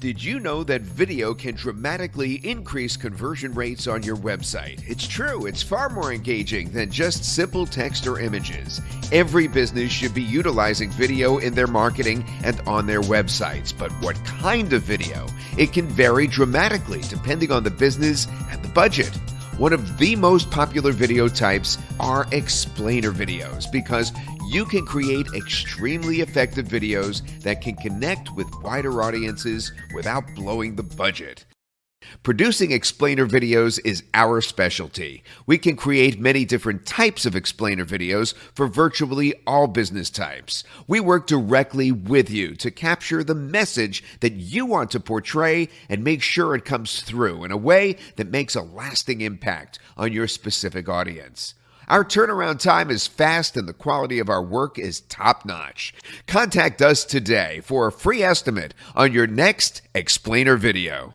Did you know that video can dramatically increase conversion rates on your website? It's true, it's far more engaging than just simple text or images. Every business should be utilizing video in their marketing and on their websites, but what kind of video? It can vary dramatically depending on the business and the budget. One of the most popular video types are explainer videos because you can create extremely effective videos that can connect with wider audiences without blowing the budget. Producing explainer videos is our specialty. We can create many different types of explainer videos for virtually all business types. We work directly with you to capture the message that you want to portray and make sure it comes through in a way that makes a lasting impact on your specific audience. Our turnaround time is fast and the quality of our work is top notch. Contact us today for a free estimate on your next explainer video.